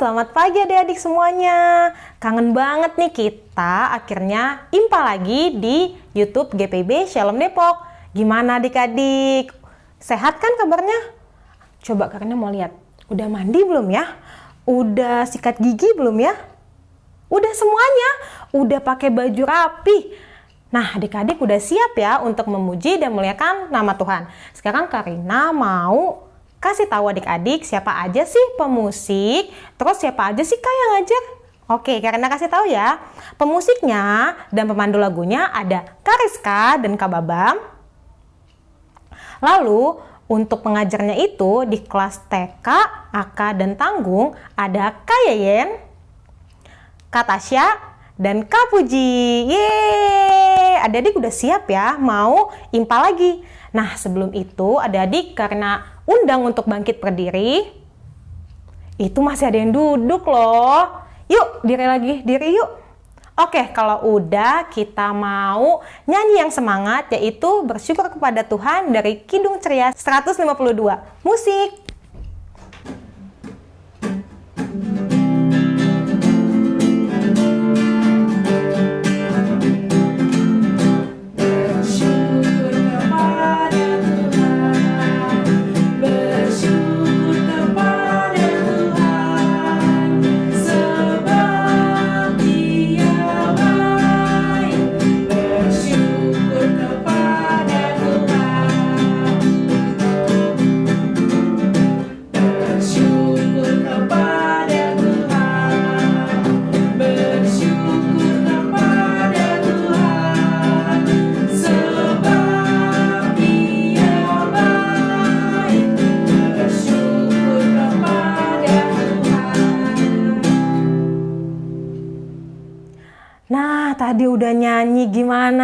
selamat pagi adik-adik semuanya. Kangen banget nih kita akhirnya impa lagi di YouTube GPB Shalom Depok. Gimana adik-adik? Sehat kan kabarnya? Coba kakaknya mau lihat. Udah mandi belum ya? Udah sikat gigi belum ya? Udah semuanya? Udah pakai baju rapi? Nah, adik-adik udah siap ya untuk memuji dan muliakan nama Tuhan. Sekarang Karina mau kasih tahu adik-adik siapa aja sih pemusik, terus siapa aja sih kak yang ngajar. Oke, karena kasih tahu ya, pemusiknya dan pemandu lagunya ada Kariska dan Kak Babam. Lalu, untuk pengajarnya itu di kelas TK, AK, dan Tanggung ada Kak Yeyen, Kak Tasya, dan Kak Puji. Yeay! Adik-adik udah siap ya mau impa lagi. Nah, sebelum itu adik-adik karena undang untuk bangkit berdiri, itu masih ada yang duduk loh. Yuk, diri lagi, diri yuk. Oke, kalau udah kita mau nyanyi yang semangat yaitu bersyukur kepada Tuhan dari Kidung Ceria 152. Musik! tadi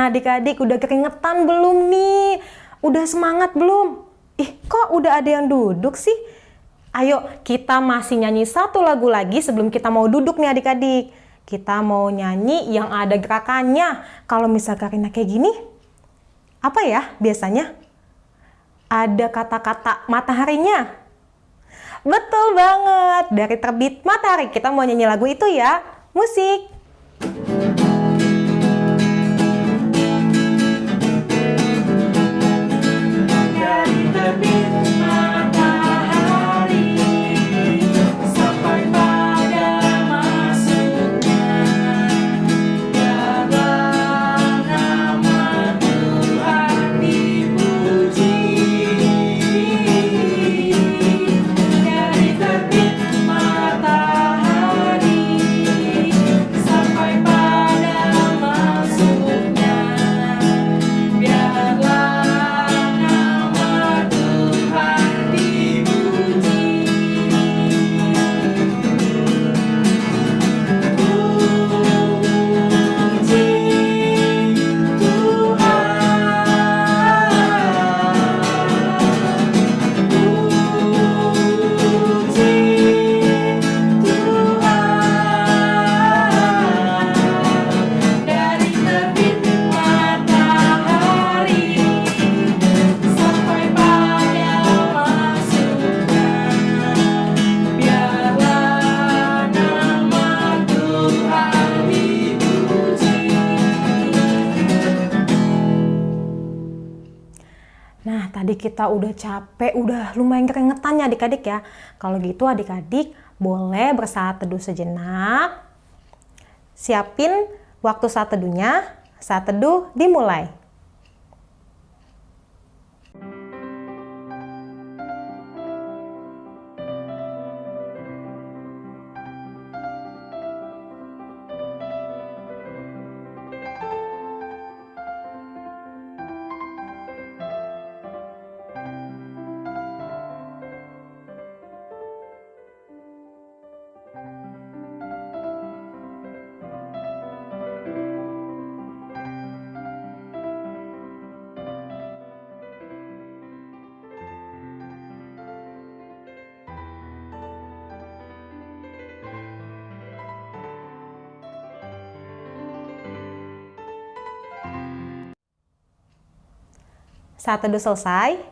adik-adik? Udah keringetan belum nih? Udah semangat belum? Ih, kok udah ada yang duduk sih? Ayo, kita masih nyanyi satu lagu lagi sebelum kita mau duduk nih adik-adik. Kita mau nyanyi yang ada gerakannya. Kalau misal Karina kayak gini, apa ya biasanya? Ada kata-kata mataharinya. Betul banget, dari terbit matahari kita mau nyanyi lagu itu ya. Musik. tadi kita udah capek, udah lumayan keringetan ya adik-adik ya. Kalau gitu adik-adik boleh bersaat teduh sejenak. Siapin waktu saat teduhnya. Saat teduh dimulai. Saat teduh selesai,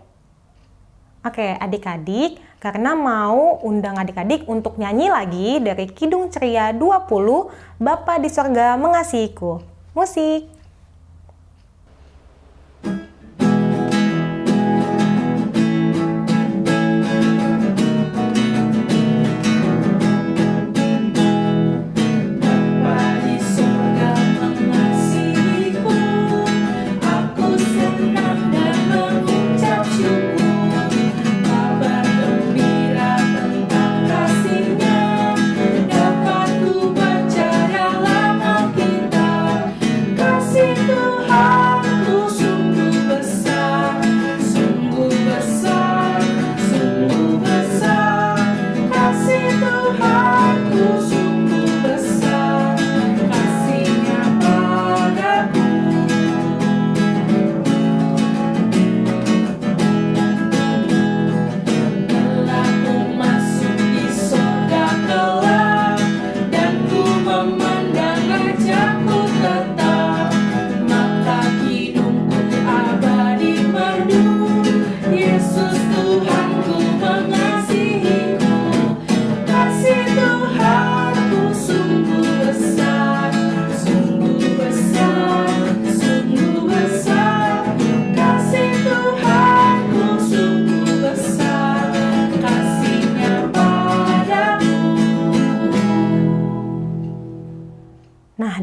Oke, adik-adik, karena mau undang adik-adik untuk nyanyi lagi dari Kidung Ceria 20, Bapa di Sorga Mengasihiku. Musik!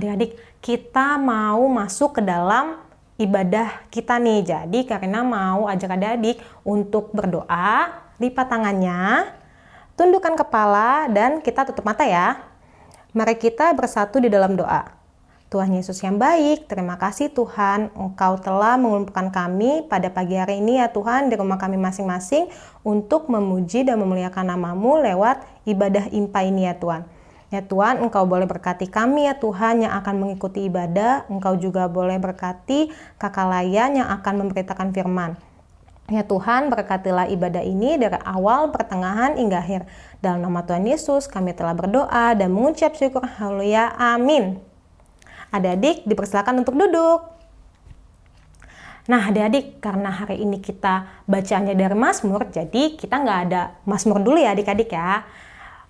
Adik-adik, kita mau masuk ke dalam ibadah kita nih. Jadi, karena mau ajak adik-adik untuk berdoa, lipat tangannya, tundukkan kepala, dan kita tutup mata ya. Mari kita bersatu di dalam doa. Tuhan Yesus yang baik, terima kasih Tuhan, Engkau telah mengumpulkan kami pada pagi hari ini ya Tuhan di rumah kami masing-masing untuk memuji dan memuliakan namamu lewat ibadah impa ini ya Tuhan. Ya Tuhan, Engkau boleh berkati kami ya Tuhan yang akan mengikuti ibadah. Engkau juga boleh berkati kakak layan yang akan memberitakan firman. Ya Tuhan, berkatilah ibadah ini dari awal, pertengahan, hingga akhir. Dalam nama Tuhan Yesus, kami telah berdoa dan mengucap syukur. Haleluya. Amin. Adik-adik, dipersilakan untuk duduk. Nah, adik-adik, karena hari ini kita bacaannya dari Mazmur, jadi kita nggak ada Mazmur dulu ya adik-adik ya.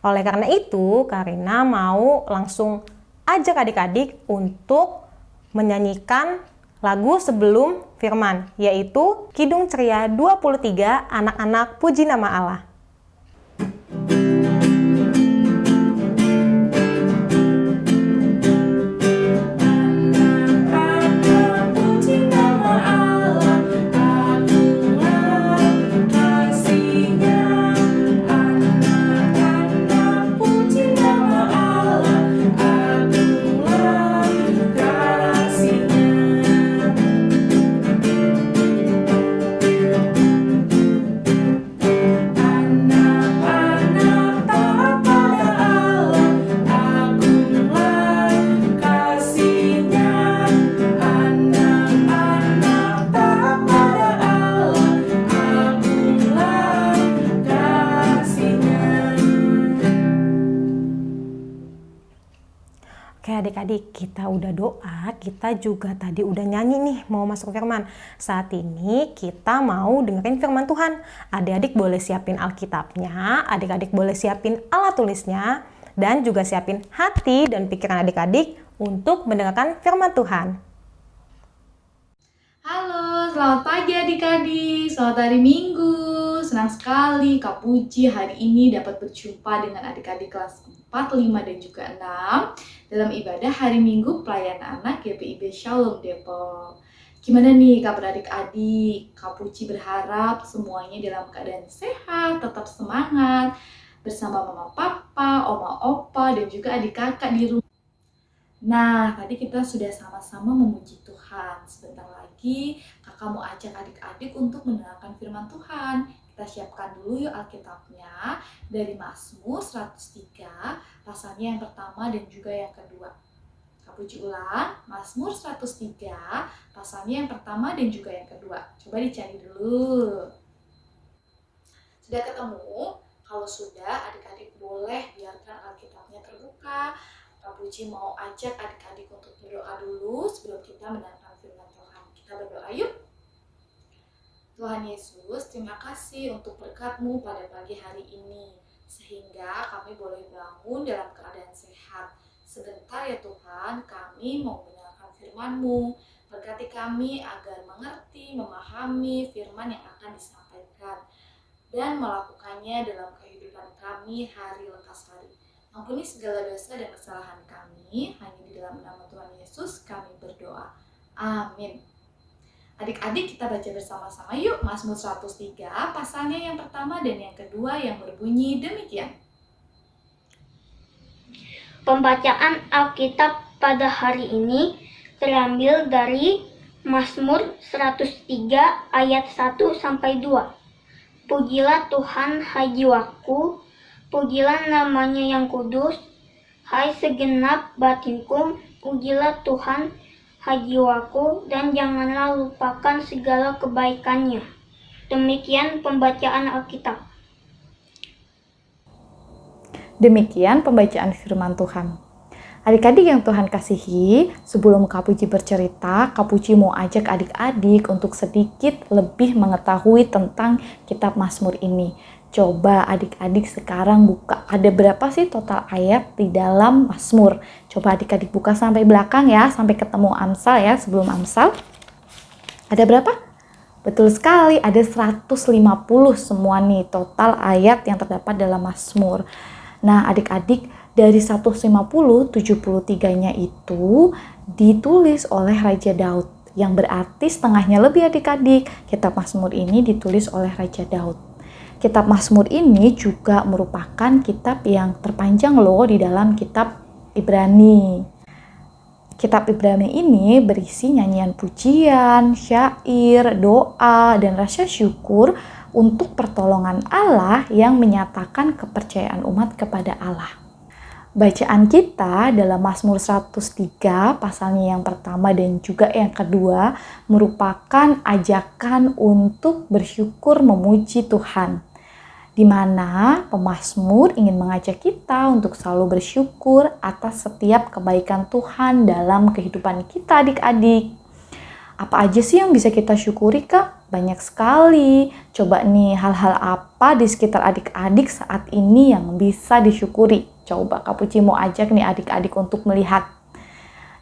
Oleh karena itu, Karina mau langsung ajak adik-adik untuk menyanyikan lagu sebelum firman, yaitu Kidung Ceria 23 Anak-anak Puji Nama Allah. Oke adik-adik, kita udah doa, kita juga tadi udah nyanyi nih mau masuk firman. Saat ini kita mau dengerin firman Tuhan. Adik-adik boleh siapin Alkitabnya, adik-adik boleh siapin alat tulisnya, dan juga siapin hati dan pikiran adik-adik untuk mendengarkan firman Tuhan. Halo, selamat pagi adik-adik, selamat hari Minggu. Senang sekali Kak Puji hari ini dapat berjumpa dengan adik-adik kelas 4, 5, dan juga 6 dalam ibadah hari Minggu pelayanan anak GPIB Shalom Depok. Gimana nih kabar adik-adik? Kak Puji berharap semuanya dalam keadaan sehat, tetap semangat, bersama mama papa, oma opa, dan juga adik kakak di rumah. Nah, tadi kita sudah sama-sama memuji Tuhan. Sebentar lagi kakak mau ajak adik-adik untuk mendengarkan firman Tuhan. Kita siapkan dulu yuk Alkitabnya dari Mazmur 103, pasalnya yang pertama dan juga yang kedua. Kapuji ulang, Mazmur 103, pasalnya yang pertama dan juga yang kedua. Coba dicari dulu. Sudah ketemu? Kalau sudah, adik-adik boleh biarkan Alkitabnya terbuka. Kapuji mau ajak adik-adik untuk berdoa dulu sebelum kita mendengarkan firman Tuhan. Kita berdoa yuk. Tuhan Yesus, terima kasih untuk berkat-Mu pada pagi hari ini, sehingga kami boleh bangun dalam keadaan sehat. Sebentar ya Tuhan, kami mau mendengarkan firman-Mu. Berkati kami agar mengerti, memahami firman yang akan disampaikan, dan melakukannya dalam kehidupan kami hari lekas hari. Ampuni segala dosa dan kesalahan kami, hanya di dalam nama Tuhan Yesus kami berdoa. Amin. Adik-adik kita baca bersama-sama yuk Mazmur 103 pasalnya yang pertama dan yang kedua yang berbunyi demikian. Pembacaan Alkitab pada hari ini terambil dari Mazmur 103 ayat 1 sampai 2. Pujilah Tuhan hai jiwaku, pujilah namanya yang kudus, hai segenap batinku, pujilah Tuhan hai jiwaku, dan janganlah lupakan segala kebaikannya. Demikian pembacaan Alkitab. Demikian pembacaan firman Tuhan. Adik-adik yang Tuhan kasihi, sebelum Kak Puji bercerita, Kak Puji mau ajak adik-adik untuk sedikit lebih mengetahui tentang kitab Mazmur ini. Coba adik-adik sekarang buka, ada berapa sih total ayat di dalam Mazmur? Coba adik-adik buka sampai belakang ya, sampai ketemu Amsal ya, sebelum Amsal. Ada berapa? Betul sekali, ada 150 semua nih total ayat yang terdapat dalam Mazmur. Nah, adik-adik dari 150, 73-nya itu ditulis oleh Raja Daud. Yang berarti setengahnya lebih adik-adik. Kitab Mazmur ini ditulis oleh Raja Daud. Kitab Mazmur ini juga merupakan kitab yang terpanjang loh di dalam kitab Ibrani. Kitab Ibrani ini berisi nyanyian pujian, syair, doa, dan rasa syukur untuk pertolongan Allah yang menyatakan kepercayaan umat kepada Allah. Bacaan kita dalam Mazmur 103 pasalnya yang pertama dan juga yang kedua merupakan ajakan untuk bersyukur memuji Tuhan. Di mana pemazmur ingin mengajak kita untuk selalu bersyukur atas setiap kebaikan Tuhan dalam kehidupan kita adik-adik. Apa aja sih yang bisa kita syukuri kak? Banyak sekali. Coba nih hal-hal apa di sekitar adik-adik saat ini yang bisa disyukuri? Coba Kak Puci mau ajak nih adik-adik untuk melihat.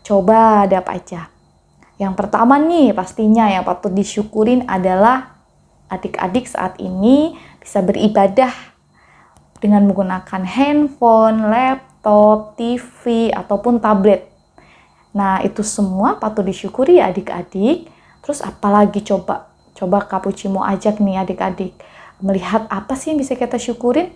Coba ada apa aja? Yang pertama nih pastinya yang patut disyukurin adalah adik-adik saat ini bisa beribadah dengan menggunakan handphone, laptop, TV, ataupun tablet. Nah, itu semua patut disyukuri ya adik-adik. Terus apalagi coba Coba Kak Puci mau ajak nih adik-adik melihat apa sih yang bisa kita syukurin?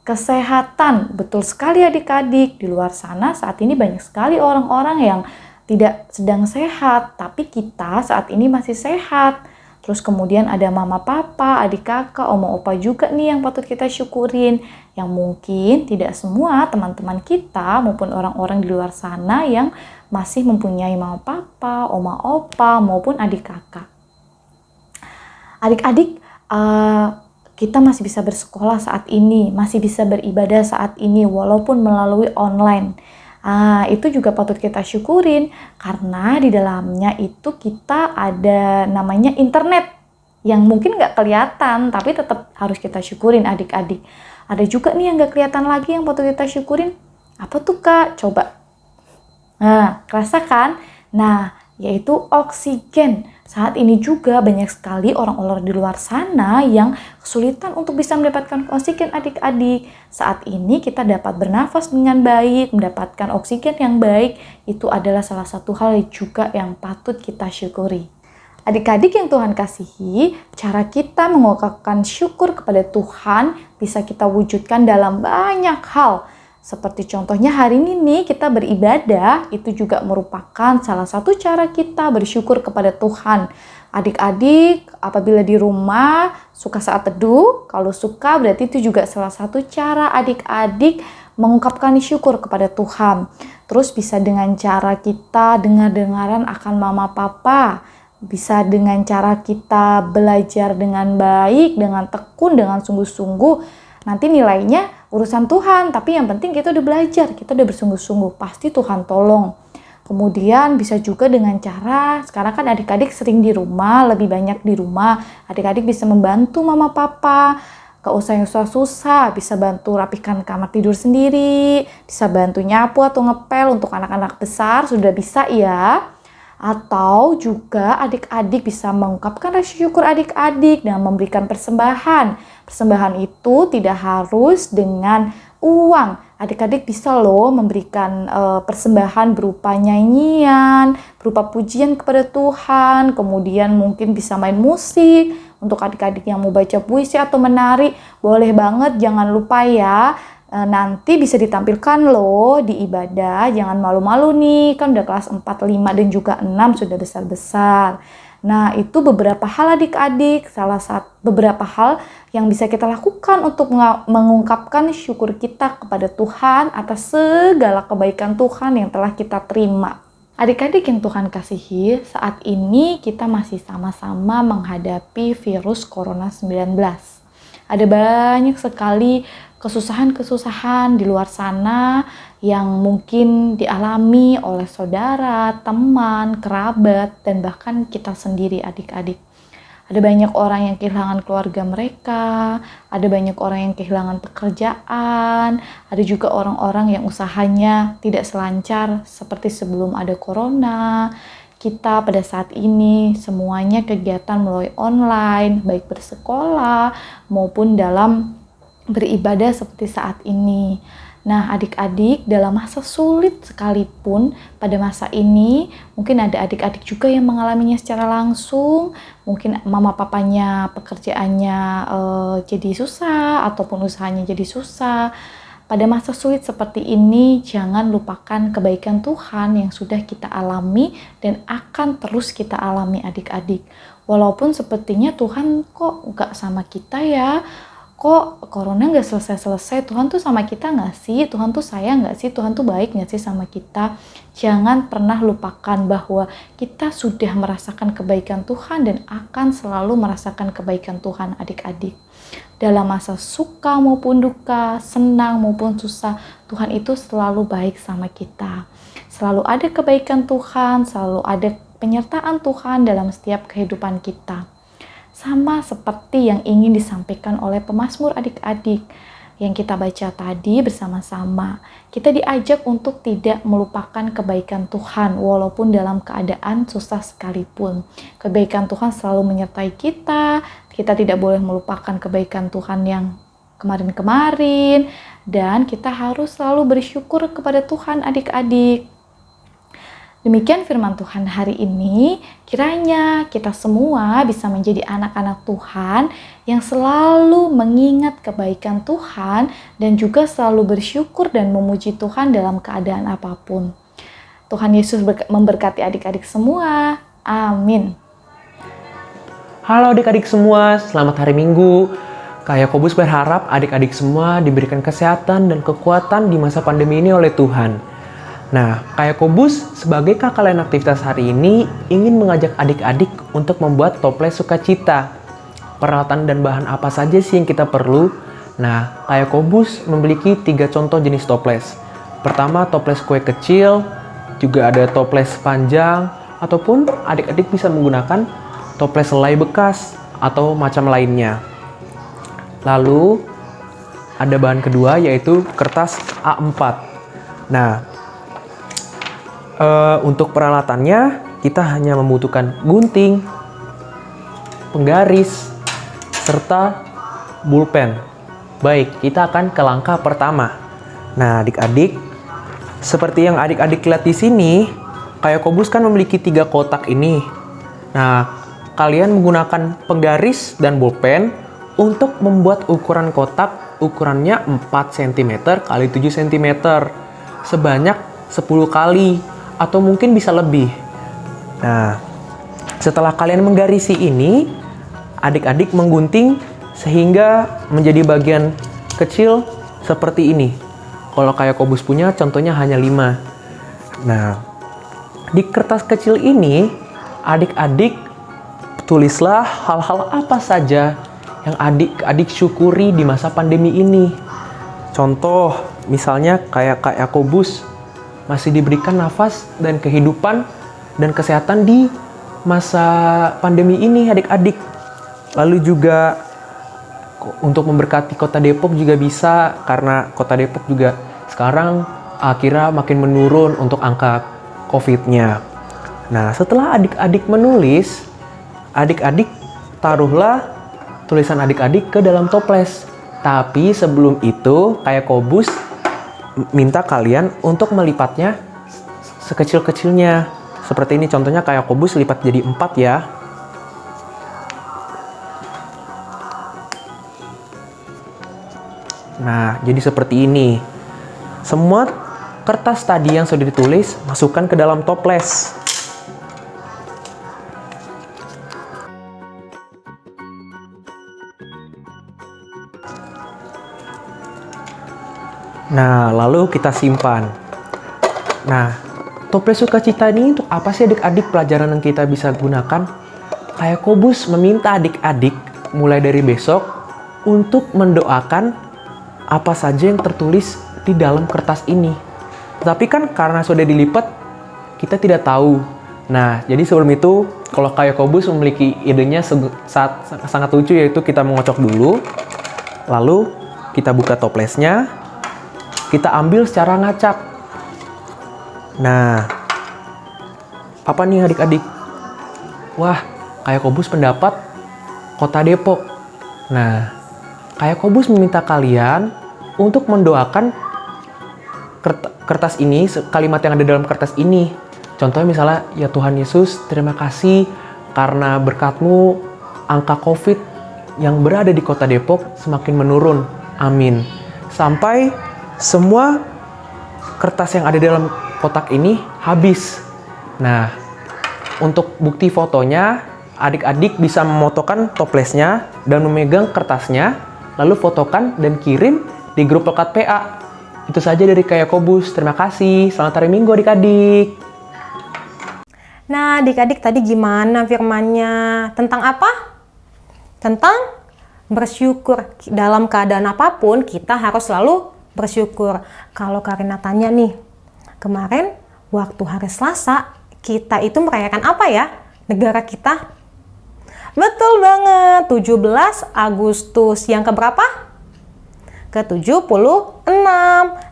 Kesehatan, betul sekali adik-adik. Di luar sana saat ini banyak sekali orang-orang yang tidak sedang sehat, tapi kita saat ini masih sehat. Terus kemudian ada mama papa, adik kakak, oma opa juga nih yang patut kita syukurin. Yang mungkin tidak semua teman-teman kita maupun orang-orang di luar sana yang masih mempunyai mama papa, oma opa maupun adik kakak adik-adik uh, kita masih bisa bersekolah saat ini, masih bisa beribadah saat ini walaupun melalui online. Uh, itu juga patut kita syukurin karena di dalamnya itu kita ada namanya internet yang mungkin nggak kelihatan tapi tetap harus kita syukurin adik-adik. Ada juga nih yang nggak kelihatan lagi yang patut kita syukurin. Apa tuh kak? Coba. Nah, rasakan. Nah, yaitu oksigen. Saat ini juga banyak sekali orang-orang di luar sana yang kesulitan untuk bisa mendapatkan oksigen adik-adik. Saat ini kita dapat bernafas dengan baik, mendapatkan oksigen yang baik, itu adalah salah satu hal juga yang patut kita syukuri. Adik-adik yang Tuhan kasihi, cara kita mengungkapkan syukur kepada Tuhan bisa kita wujudkan dalam banyak hal seperti contohnya hari ini nih kita beribadah itu juga merupakan salah satu cara kita bersyukur kepada Tuhan. Adik-adik apabila di rumah suka saat teduh, kalau suka berarti itu juga salah satu cara adik-adik mengungkapkan syukur kepada Tuhan. Terus bisa dengan cara kita dengar-dengaran akan mama papa, bisa dengan cara kita belajar dengan baik, dengan tekun, dengan sungguh-sungguh. Nanti nilainya urusan Tuhan, tapi yang penting kita udah belajar, kita udah bersungguh-sungguh, pasti Tuhan tolong. Kemudian bisa juga dengan cara sekarang kan adik-adik sering di rumah, lebih banyak di rumah. Adik-adik bisa membantu mama papa. Gak usah yang susah-susah, bisa bantu rapikan kamar tidur sendiri, bisa bantu nyapu atau ngepel untuk anak-anak besar, sudah bisa ya. Atau juga adik-adik bisa mengungkapkan rasa syukur adik-adik dengan memberikan persembahan. Persembahan itu tidak harus dengan uang. Adik-adik bisa loh memberikan uh, persembahan berupa nyanyian, berupa pujian kepada Tuhan, kemudian mungkin bisa main musik. Untuk adik-adik yang mau baca puisi atau menari, boleh banget jangan lupa ya. Uh, nanti bisa ditampilkan loh di ibadah, jangan malu-malu nih, kan udah kelas 4, 5 dan juga 6 sudah besar-besar. Nah, itu beberapa hal adik-adik, salah satu beberapa hal yang bisa kita lakukan untuk mengungkapkan syukur kita kepada Tuhan atas segala kebaikan Tuhan yang telah kita terima. Adik-adik yang Tuhan kasihi, saat ini kita masih sama-sama menghadapi virus Corona 19. Ada banyak sekali kesusahan-kesusahan di luar sana yang mungkin dialami oleh saudara, teman, kerabat, dan bahkan kita sendiri adik-adik. Ada banyak orang yang kehilangan keluarga mereka, ada banyak orang yang kehilangan pekerjaan, ada juga orang-orang yang usahanya tidak selancar seperti sebelum ada corona. Kita pada saat ini semuanya kegiatan melalui online, baik bersekolah maupun dalam beribadah seperti saat ini. Nah, adik-adik dalam masa sulit sekalipun pada masa ini, mungkin ada adik-adik juga yang mengalaminya secara langsung, mungkin mama papanya pekerjaannya uh, jadi susah ataupun usahanya jadi susah. Pada masa sulit seperti ini, jangan lupakan kebaikan Tuhan yang sudah kita alami dan akan terus kita alami adik-adik. Walaupun sepertinya Tuhan kok gak sama kita ya, kok corona nggak selesai-selesai? Tuhan tuh sama kita nggak sih? Tuhan tuh sayang nggak sih? Tuhan tuh baik nggak sih sama kita? Jangan pernah lupakan bahwa kita sudah merasakan kebaikan Tuhan dan akan selalu merasakan kebaikan Tuhan adik-adik. Dalam masa suka maupun duka senang maupun susah Tuhan itu selalu baik sama kita. Selalu ada kebaikan Tuhan selalu ada penyertaan Tuhan dalam setiap kehidupan kita sama seperti yang ingin disampaikan oleh pemazmur adik-adik yang kita baca tadi bersama-sama. Kita diajak untuk tidak melupakan kebaikan Tuhan walaupun dalam keadaan susah sekalipun. Kebaikan Tuhan selalu menyertai kita. Kita tidak boleh melupakan kebaikan Tuhan yang kemarin-kemarin dan kita harus selalu bersyukur kepada Tuhan adik-adik. Demikian firman Tuhan hari ini. Kiranya kita semua bisa menjadi anak-anak Tuhan yang selalu mengingat kebaikan Tuhan dan juga selalu bersyukur dan memuji Tuhan dalam keadaan apa pun. Tuhan Yesus memberkati adik-adik semua. Amin. Halo adik-adik semua, selamat hari Minggu. Kak Yakobus berharap adik-adik semua diberikan kesehatan dan kekuatan di masa pandemi ini oleh Tuhan. Nah, kayak Kobus sebagai kakak lain aktivitas hari ini ingin mengajak adik-adik untuk membuat toples sukacita. Peralatan dan bahan apa saja sih yang kita perlu? Nah, kayak Kobus memiliki tiga contoh jenis toples. Pertama, toples kue kecil, juga ada toples panjang, ataupun adik-adik bisa menggunakan toples selai bekas atau macam lainnya. Lalu, ada bahan kedua yaitu kertas A4. Nah, uh, untuk peralatannya kita hanya membutuhkan gunting, penggaris, serta bulpen. Baik, kita akan ke langkah pertama. Nah, adik-adik, seperti yang adik-adik lihat di sini, kayak kobus kan memiliki tiga kotak ini. Nah, kalian menggunakan penggaris dan bulpen untuk membuat ukuran kotak ukurannya 4 cm kali 7 cm sebanyak 10 kali atau mungkin bisa lebih. Nah, setelah kalian menggarisi ini, adik-adik menggunting sehingga menjadi bagian kecil seperti ini. Kalau kayak kobus punya, contohnya hanya 5. Nah, di kertas kecil ini, adik-adik tulislah hal-hal apa saja yang adik-adik syukuri di masa pandemi ini. Contoh, misalnya kayak Kak Yakobus masih diberikan nafas dan kehidupan dan kesehatan di masa pandemi ini adik-adik. Lalu juga untuk memberkati kota Depok juga bisa karena kota Depok juga sekarang akhirnya makin menurun untuk angka COVID-nya. Nah, setelah adik-adik menulis, adik-adik taruhlah tulisan adik-adik ke dalam toples. Tapi sebelum itu, kayak Kobus minta kalian untuk melipatnya sekecil-kecilnya. Seperti ini contohnya kayak Kobus lipat jadi empat ya. Nah, jadi seperti ini. Semua kertas tadi yang sudah ditulis, masukkan ke dalam toples. Nah, lalu kita simpan. Nah, toples sukacita ini untuk apa sih adik-adik pelajaran yang kita bisa gunakan? Kayak Kobus meminta adik-adik mulai dari besok untuk mendoakan apa saja yang tertulis di dalam kertas ini. Tapi kan karena sudah dilipat, kita tidak tahu. Nah, jadi sebelum itu, kalau kayak Kobus memiliki idenya saat sangat lucu yaitu kita mengocok dulu, lalu kita buka toplesnya, kita ambil secara ngacak. Nah, apa nih adik-adik? Wah, kayak Kobus pendapat kota Depok. Nah, kayak Kobus meminta kalian untuk mendoakan kertas ini, kalimat yang ada dalam kertas ini. Contohnya misalnya, ya Tuhan Yesus, terima kasih karena berkatmu angka COVID yang berada di kota Depok semakin menurun. Amin. Sampai semua kertas yang ada dalam kotak ini habis. Nah, untuk bukti fotonya, adik-adik bisa memotokan toplesnya dan memegang kertasnya, lalu fotokan dan kirim di grup lekat PA. Itu saja dari Kaya Kobus. Terima kasih. Selamat hari Minggu adik-adik. Nah, adik-adik tadi gimana firmannya? Tentang apa? Tentang bersyukur. Dalam keadaan apa pun, kita harus selalu bersyukur. Kalau Karina tanya nih, kemarin waktu hari Selasa, kita itu merayakan apa ya? Negara kita? Betul banget, 17 Agustus. Yang keberapa? Ke-76.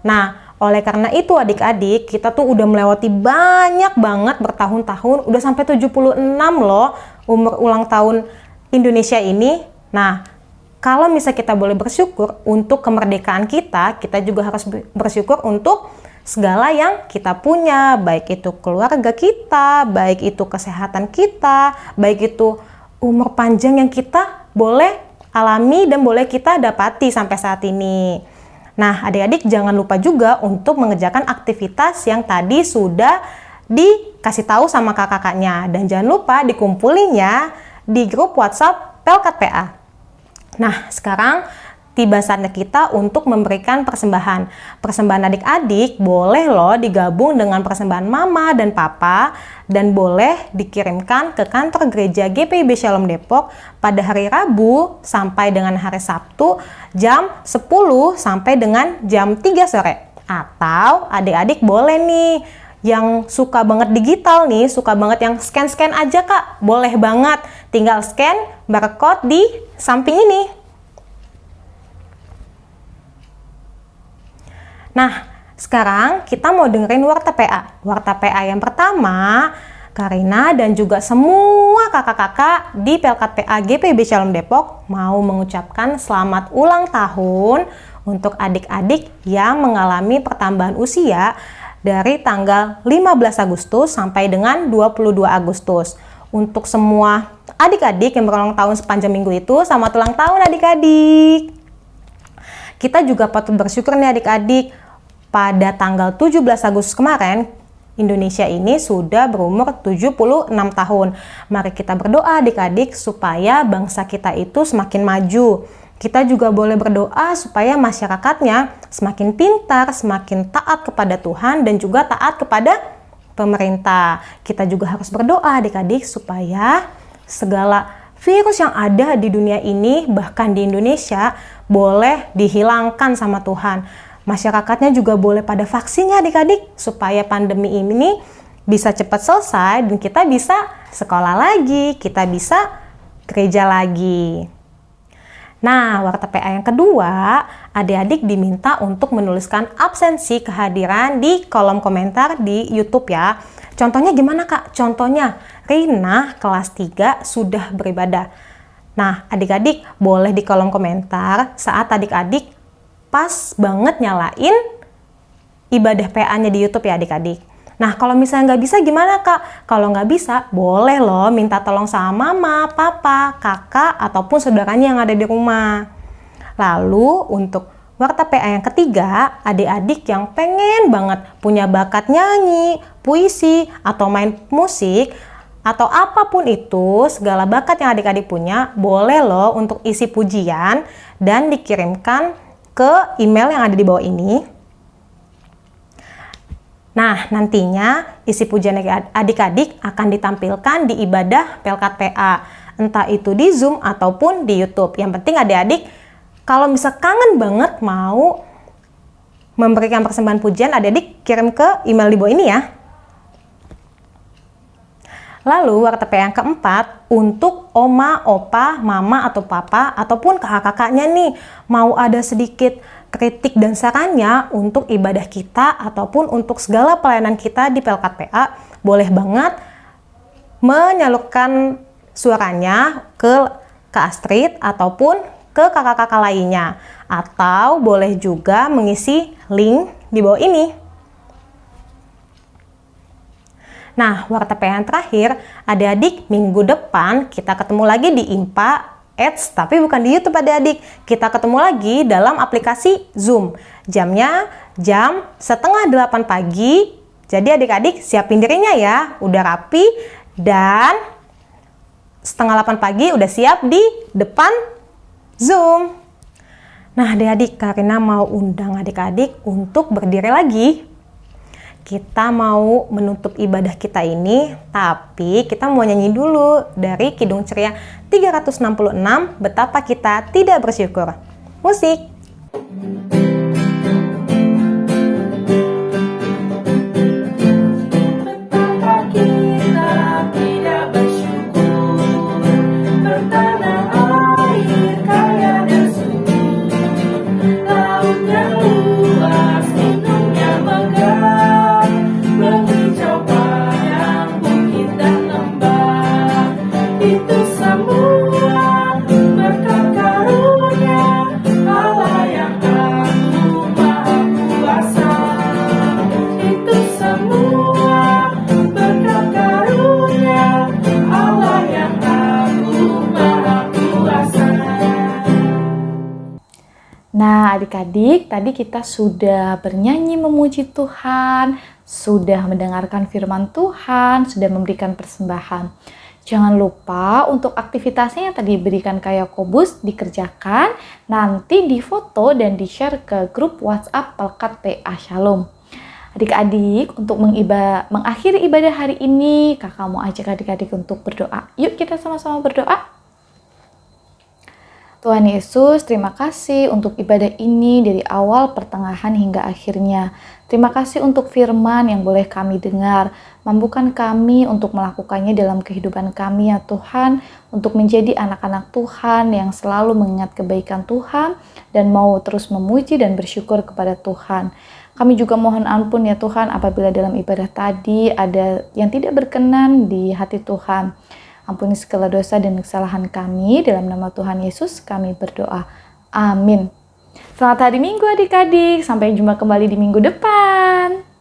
Nah, oleh karena itu adik-adik, kita tuh udah melewati banyak banget bertahun-tahun, udah sampai 76 loh umur ulang tahun Indonesia ini. Nah, kalau misalnya kita boleh bersyukur untuk kemerdekaan kita, kita juga harus bersyukur untuk segala yang kita punya, baik itu keluarga kita, baik itu kesehatan kita, baik itu umur panjang yang kita boleh alami dan boleh kita dapati sampai saat ini. Nah, adik-adik jangan lupa juga untuk mengerjakan aktivitas yang tadi sudah dikasih tahu sama kakak-kakaknya. Dan jangan lupa dikumpulinya di grup WhatsApp Pelkat PA. Nah, sekarang tiba saatnya kita untuk memberikan persembahan. Persembahan adik-adik boleh loh digabung dengan persembahan mama dan papa dan boleh dikirimkan ke kantor gereja GPIB Shalom Depok pada hari Rabu sampai dengan hari Sabtu jam 10 sampai dengan jam 3 sore. Atau adik-adik boleh nih yang suka banget digital nih, suka banget yang scan-scan aja kak, boleh banget. Tinggal scan barcode di samping ini. Nah, sekarang kita mau dengerin Warta PA. Warta PA yang pertama, Karina dan juga semua kakak-kakak di Pelkat PA GPB Shalom Depok mau mengucapkan selamat ulang tahun untuk adik-adik yang mengalami pertambahan usia dari tanggal 15 Agustus sampai dengan 22 Agustus. Untuk semua adik-adik yang berulang tahun sepanjang minggu itu, selamat ulang tahun adik-adik. Kita juga patut bersyukur nih adik-adik pada tanggal 17 Agustus kemarin, Indonesia ini sudah berumur 76 tahun. Mari kita berdoa adik-adik supaya bangsa kita itu semakin maju. Kita juga boleh berdoa supaya masyarakatnya semakin pintar, semakin taat kepada Tuhan dan juga taat kepada pemerintah. Kita juga harus berdoa adik-adik supaya segala virus yang ada di dunia ini bahkan di Indonesia boleh dihilangkan sama Tuhan Masyarakatnya juga boleh pada vaksin ya adik-adik supaya pandemi ini bisa cepat selesai dan kita bisa sekolah lagi, kita bisa gereja lagi. Nah, warta PA yang kedua, adik-adik diminta untuk menuliskan absensi kehadiran di kolom komentar di YouTube ya. Contohnya gimana kak? Contohnya, Rina kelas 3 sudah beribadah. Nah, adik-adik boleh di kolom komentar saat adik-adik pas banget nyalain ibadah PA-nya di YouTube ya adik-adik. Nah, kalau misalnya nggak bisa gimana kak? Kalau nggak bisa, boleh loh minta tolong sama mama, papa, kakak, ataupun saudaranya yang ada di rumah. Lalu untuk warta PA yang ketiga, adik-adik yang pengen banget punya bakat nyanyi, puisi, atau main musik, atau apa pun itu, segala bakat yang adik-adik punya, boleh loh untuk isi pujian dan dikirimkan ke email yang ada di bawah ini. Nah, nantinya isi pujian adik-adik akan ditampilkan di ibadah Pelkat PA, entah itu di Zoom ataupun di YouTube. Yang penting adik-adik kalau misal kangen banget mau memberikan persembahan pujian, adik-adik kirim ke email di bawah ini ya. Lalu warta PA yang keempat, untuk oma, opa, mama, atau papa, ataupun kakak-kakaknya nih, mau ada sedikit kritik dan sarannya untuk ibadah kita ataupun untuk segala pelayanan kita di Pelkat PA, boleh banget menyalurkan suaranya ke Kak Astrid ataupun ke kakak-kakak lainnya. Atau boleh juga mengisi link di bawah ini. Nah, warta yang terakhir, adik-adik minggu depan kita ketemu lagi di IMPA Ads, tapi bukan di YouTube adik-adik. Kita ketemu lagi dalam aplikasi Zoom. Jamnya jam setengah delapan pagi. Jadi adik-adik siapin dirinya ya, udah rapi dan setengah delapan pagi udah siap di depan Zoom. Nah adik-adik, Karina mau undang adik-adik untuk berdiri lagi kita mau menutup ibadah kita ini, tapi kita mau nyanyi dulu dari Kidung Ceria 366, Betapa Kita Tidak Bersyukur. Musik! Nah, adik-adik, tadi kita sudah bernyanyi memuji Tuhan, sudah mendengarkan firman Tuhan, sudah memberikan persembahan. Jangan lupa untuk aktivitasnya yang tadi diberikan kayak Yakobus dikerjakan, nanti difoto dan di-share ke grup WhatsApp Pelkat PA Shalom. Adik-adik, untuk mengiba, mengakhiri ibadah hari ini, kakak mau ajak adik-adik untuk berdoa. Yuk kita sama-sama berdoa. Tuhan Yesus, terima kasih untuk ibadah ini dari awal, pertengahan, hingga akhirnya. Terima kasih untuk firman yang boleh kami dengar. Mampukan kami untuk melakukannya dalam kehidupan kami ya Tuhan, untuk menjadi anak-anak Tuhan yang selalu mengingat kebaikan Tuhan dan mau terus memuji dan bersyukur kepada Tuhan. Kami juga mohon ampun ya Tuhan apabila dalam ibadah tadi ada yang tidak berkenan di hati Tuhan. Ampuni segala dosa dan kesalahan kami. Dalam nama Tuhan Yesus kami berdoa. Amin. Selamat hari Minggu adik-adik. Sampai jumpa kembali di minggu depan.